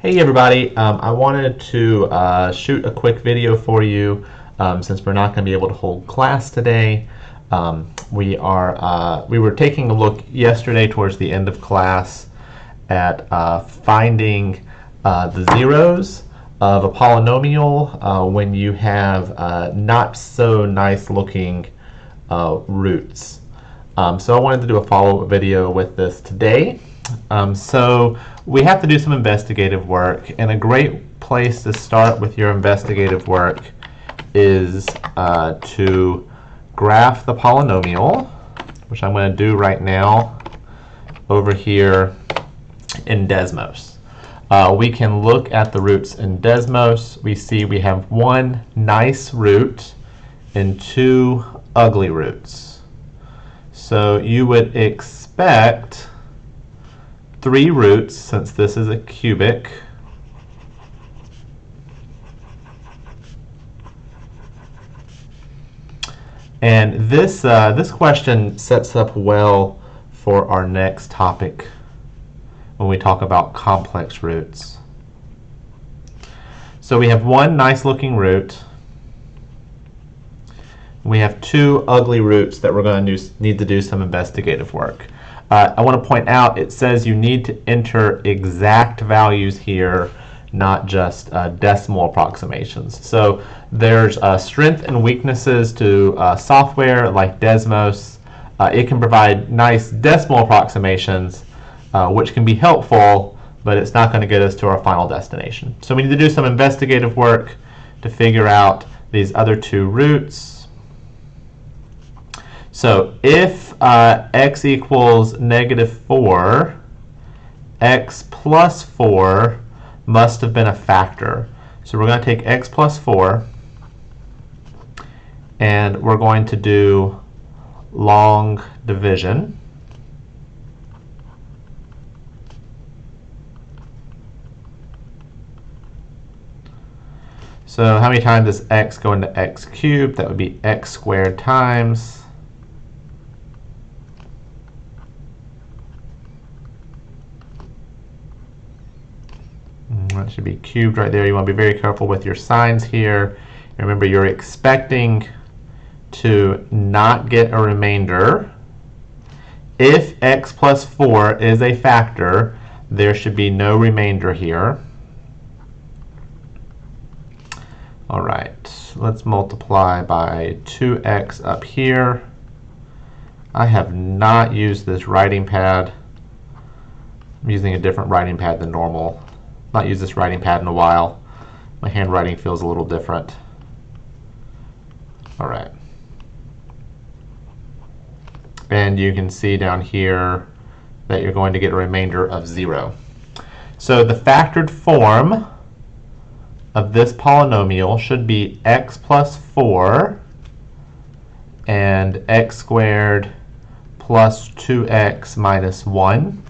Hey everybody, um, I wanted to uh, shoot a quick video for you um, since we're not going to be able to hold class today. Um, we are uh, we were taking a look yesterday towards the end of class at uh, finding uh, the zeros of a polynomial uh, when you have uh, not so nice looking roots. Um, so I wanted to do a follow-up video with this today. Um, so we have to do some investigative work, and a great place to start with your investigative work is uh, to graph the polynomial, which I'm going to do right now over here in Desmos. Uh, we can look at the roots in Desmos. We see we have one nice root and two ugly roots. So you would expect three roots since this is a cubic. And this, uh, this question sets up well for our next topic when we talk about complex roots. So we have one nice looking root. We have two ugly roots that we're going to need to do some investigative work. Uh, I want to point out it says you need to enter exact values here, not just uh, decimal approximations. So there's uh, strength and weaknesses to uh, software like Desmos. Uh, it can provide nice decimal approximations, uh, which can be helpful, but it's not going to get us to our final destination. So we need to do some investigative work to figure out these other two roots. So if uh, x equals negative 4, x plus 4 must have been a factor. So we're going to take x plus 4, and we're going to do long division. So how many times does x go into x cubed? That would be x squared times That should be cubed right there. You want to be very careful with your signs here. Remember, you're expecting to not get a remainder. If x plus 4 is a factor, there should be no remainder here. All right, let's multiply by 2x up here. I have not used this writing pad. I'm using a different writing pad than normal not used this writing pad in a while. My handwriting feels a little different. All right. And you can see down here that you're going to get a remainder of 0. So the factored form of this polynomial should be x plus 4 and x squared plus 2x minus 1.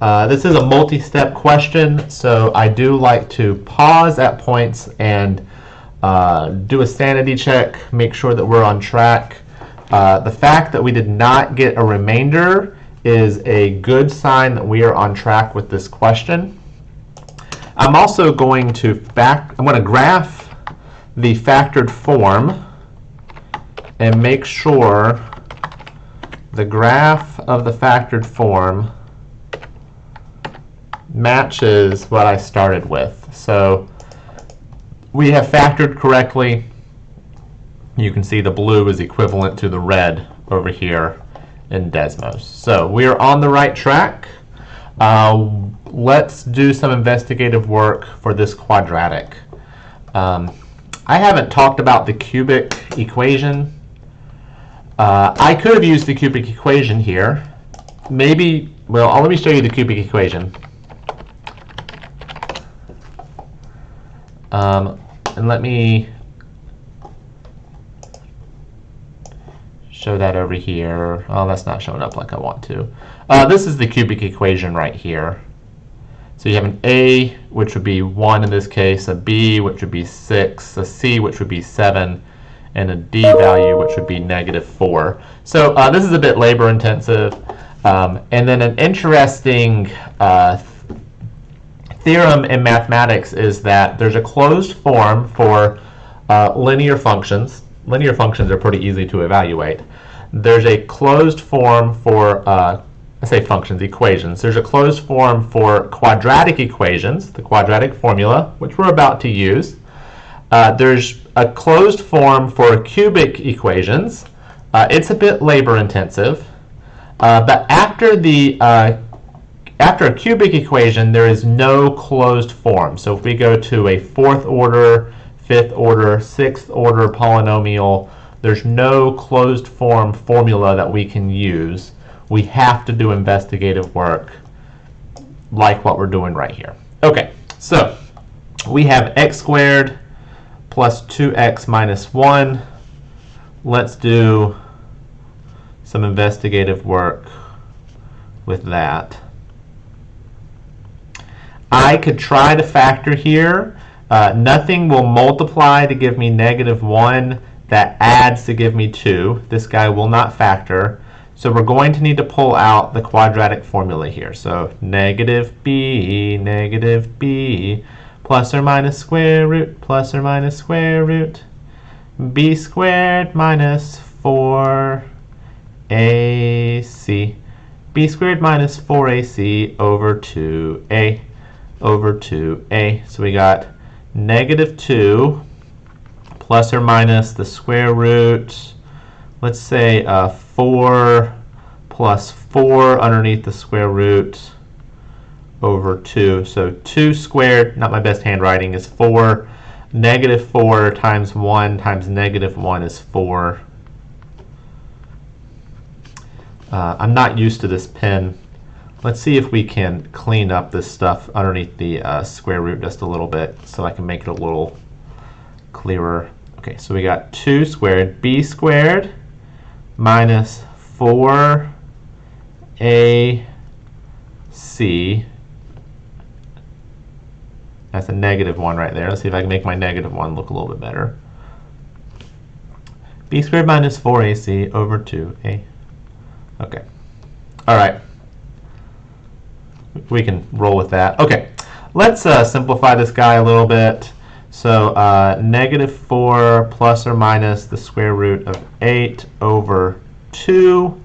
Uh, this is a multi-step question, so I do like to pause at points and uh, do a sanity check, make sure that we're on track. Uh, the fact that we did not get a remainder is a good sign that we are on track with this question. I'm also going to fact, I'm going to graph the factored form and make sure the graph of the factored form matches what I started with. So we have factored correctly. You can see the blue is equivalent to the red over here in Desmos. So we are on the right track. Uh, let's do some investigative work for this quadratic. Um, I haven't talked about the cubic equation. Uh, I could have used the cubic equation here. Maybe, well, let me show you the cubic equation. Um, and let me show that over here. Oh, that's not showing up like I want to. Uh, this is the cubic equation right here. So you have an A, which would be 1 in this case, a B, which would be 6, a C, which would be 7, and a D value, which would be negative 4. So uh, this is a bit labor intensive. Um, and then an interesting uh, theorem in mathematics is that there's a closed form for uh, linear functions. Linear functions are pretty easy to evaluate. There's a closed form for, uh, I say functions, equations. There's a closed form for quadratic equations, the quadratic formula, which we're about to use. Uh, there's a closed form for cubic equations. Uh, it's a bit labor intensive. Uh, but after the uh, after a cubic equation, there is no closed form. So if we go to a fourth order, fifth order, sixth order polynomial, there's no closed form formula that we can use. We have to do investigative work like what we're doing right here. Okay, so we have x squared plus 2x minus 1. Let's do some investigative work with that. I could try to factor here. Uh, nothing will multiply to give me negative 1 that adds to give me 2. This guy will not factor. So we're going to need to pull out the quadratic formula here. So negative b, negative b, plus or minus square root, plus or minus square root, b squared minus 4ac, b squared minus 4ac over 2a over 2a. So we got negative 2 plus or minus the square root, let's say uh, 4 plus 4 underneath the square root over 2. So 2 squared, not my best handwriting, is 4. Negative 4 times 1 times negative 1 is 4. Uh, I'm not used to this pen. Let's see if we can clean up this stuff underneath the uh, square root just a little bit so I can make it a little clearer. Okay, so we got 2 squared, b squared minus 4ac that's a negative 1 right there. Let's see if I can make my negative 1 look a little bit better. b squared minus 4ac over 2a. Okay. All right. We can roll with that. Okay. Let's uh, simplify this guy a little bit. So uh, negative 4 plus or minus the square root of 8 over 2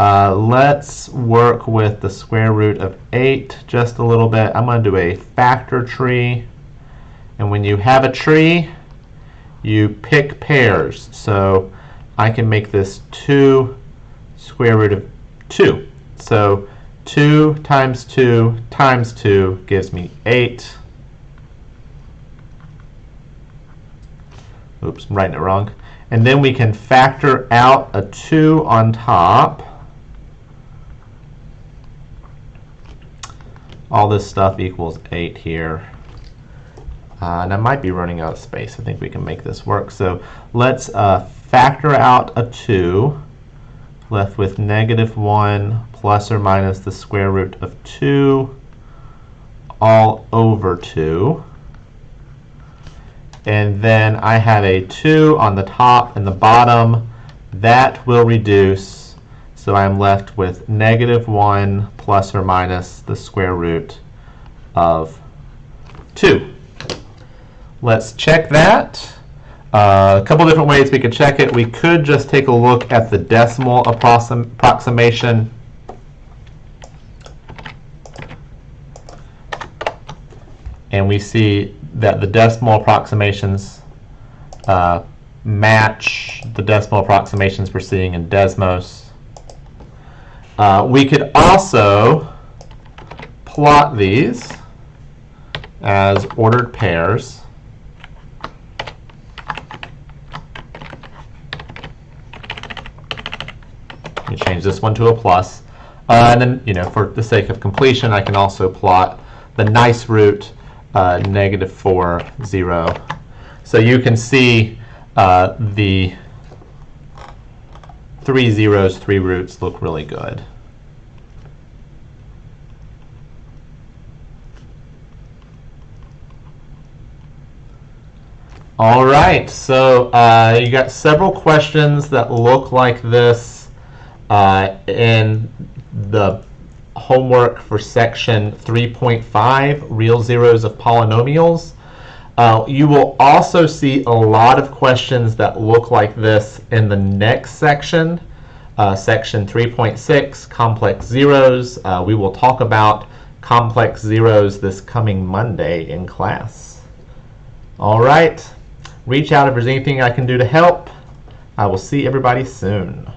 uh, let's work with the square root of 8 just a little bit. I'm going to do a factor tree. And when you have a tree, you pick pairs. So I can make this 2 square root of 2. So 2 times 2 times 2 gives me 8. Oops, I'm writing it wrong. And then we can factor out a 2 on top. all this stuff equals 8 here. Uh, and I might be running out of space. I think we can make this work. So let's uh, factor out a 2, left with negative 1 plus or minus the square root of 2 all over 2. And then I have a 2 on the top and the bottom. That will reduce so I'm left with negative 1 plus or minus the square root of 2. Let's check that. Uh, a couple different ways we could check it. We could just take a look at the decimal approximation. And we see that the decimal approximations uh, match the decimal approximations we're seeing in Desmos. Uh, we could also plot these as ordered pairs. Me change this one to a plus. Uh, and then, you know, for the sake of completion, I can also plot the nice root uh, negative 4, 0. So you can see uh, the three zeros, three roots look really good. All right, so uh, you got several questions that look like this uh, in the homework for section 3.5, real zeros of polynomials. Uh, you will also see a lot of questions that look like this in the next section, uh, section 3.6, complex zeros. Uh, we will talk about complex zeros this coming Monday in class. All right, reach out if there's anything I can do to help. I will see everybody soon.